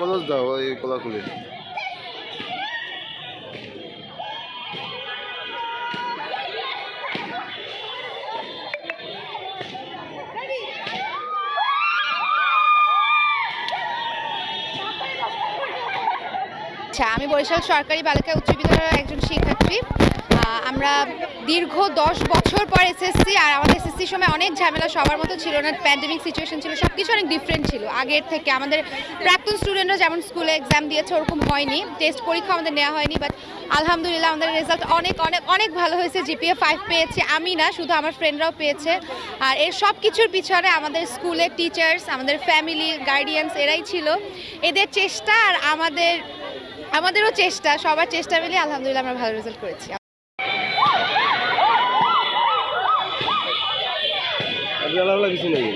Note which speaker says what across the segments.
Speaker 1: College দাও এই কোলাকুলি।
Speaker 2: আচ্ছা আমি বরিশাল সরকারি বালিকা উচ্চ বিদ্যালয়ের একজন শিক্ষার্থী। আমরা দীর্ঘ দশ বছর পর এসএসসি আর আমাদের এসএসসির সময় অনেক ঝামেলা, সবার মতো ছিল না প্যান্ডেমিক সিচুয়েশন ছিল সব কিছু অনেক ডিফারেন্ট ছিল। আগের থেকে আমাদের প্রাক্তন স্টুডেন্টরা যেমন স্কুলে এক্সাম দিয়েছে, ওরকম হয়নি টেস্ট পরীক্ষা আমাদের নেওয়া হয়নি বাট আলহামদুলিল্লাহ আমাদের রেজাল্ট অনেক অনেক অনেক ভালো হয়েছে জিপিএ ফাইভ পেয়েছি, আমি না, শুধু আমার ফ্রেন্ডরাও পেয়েছে। আর এর সব কিছুর পিছনে আমাদের স্কুলের টিচার্স আমাদের ফ্যামিলি গার্ডিয়ানস এরাই ছিল। এদের চেষ্টা আর আমাদের, আমাদেরও চেষ্টা, সবার চেষ্টা মিলিয়ে আলহামদুলিল্লাহ আমরা ভালো রেজাল্ট করেছি।
Speaker 1: আপনি কিছু নেই।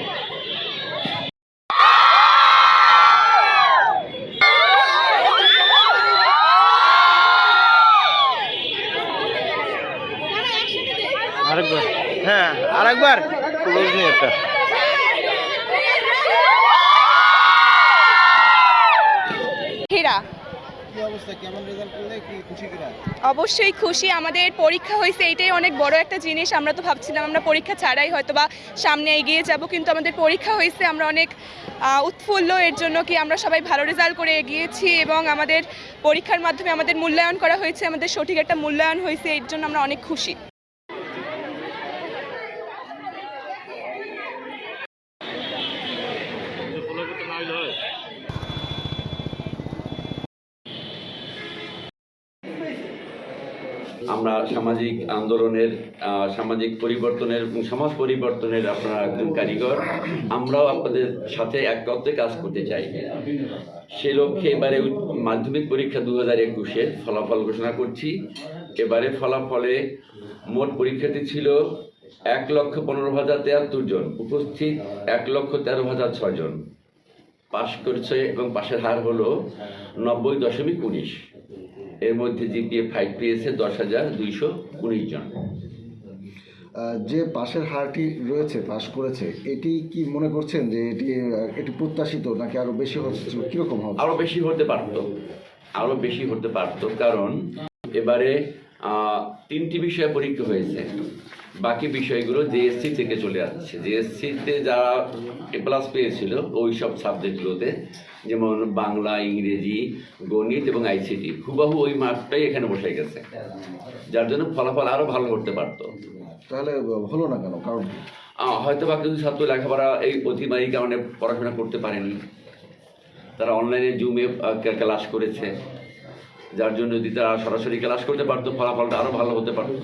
Speaker 1: আরেকবার। হ্যাঁ আরেকবার। ক্লোজ নেই একটা
Speaker 3: হীরা
Speaker 1: কি অবস্থা কেমন রেজাল্ট করলে কি খুশি কিনা
Speaker 3: অবশ্যই খুশি। আমাদের পরীক্ষা হয়েছে, এটাই অনেক বড় একটা জিনিস। আমরা তো ভাবছিলাম আমরা পরীক্ষা ছাড়াই হয়তো বা সামনে এগিয়ে যাব, কিন্তু আমাদের পরীক্ষা হয়েছে। আমরা অনেক উৎফুল্ল। এর জন্য কি আমরা সবাই ভালো রেজাল্ট করে এগিয়েছি এবং আমাদের পরীক্ষার মাধ্যমে আমাদের মূল্যায়ন করা হয়েছে। আমাদের সঠিক একটা মূল্যায়ন হয়েছে। এর জন্য আমরা অনেক খুশি।
Speaker 4: আমরা সামাজিক আন্দোলনের সামাজিক পরিবর্তনের সমাজ পরিবর্তনের আপনারা একজন কারিগর। আমরাও আপনাদের সাথে একত্রে কাজ করতে চাই। সে লক্ষ্যে এবারে মাধ্যমিক পরীক্ষা দু হাজার একুশের ফলাফল ঘোষণা করছি। এবারে ফলাফলে মোট পরীক্ষার্থী ছিল এক লক্ষ পনেরো হাজার তেয়াত্তর জন। উপস্থিত এক লক্ষ তেরো হাজার ছয় জন। পাশ করেছে এবং পাশের হার হলো নব্বই দশমিক উনিশ। এর মধ্যে জিপিএ ফাইভ পেয়েছে দশ হাজার দুইশো উনিশ জন।
Speaker 5: যে পাশের হারটি রয়েছে পাশ করেছে এটি কি মনে করছেন যে এটি এটি প্রত্যাশিত নাকি আরও বেশি হচ্ছে কীরকম হবে?
Speaker 4: আরও বেশি হতে পারত আরও বেশি হতে পারত কারণ এবারে আহ, তিনটি বিষয়ে পরীক্ষা হয়েছে। বাকি বিষয়গুলো জেএসসি থেকে চলে আসছে। জেএসসিতে যারা এ প্লাস পেয়েছিল ওই সব সাবজেক্টগুলোতে যেমন বাংলা ইংরেজি গণিত এবং আইসিটি হুবাহু ওই মার্কটাই এখানে বসে গেছে। যার জন্য ফলাফল আরও ভালো করতে পারতো।
Speaker 5: তাহলে হলো না কেন? কারণ
Speaker 4: হয়তো বা কিছু ছাত্র লেখাপড়া এই অতিমারি কারণে পড়াশোনা করতে পারেনি। তারা অনলাইনে জুমে ক্লাস করেছে। যার জন্য যদি তারা সরাসরি ক্লাস করতে পারতো ফলাফলটা আরও ভালো হতে পারতো।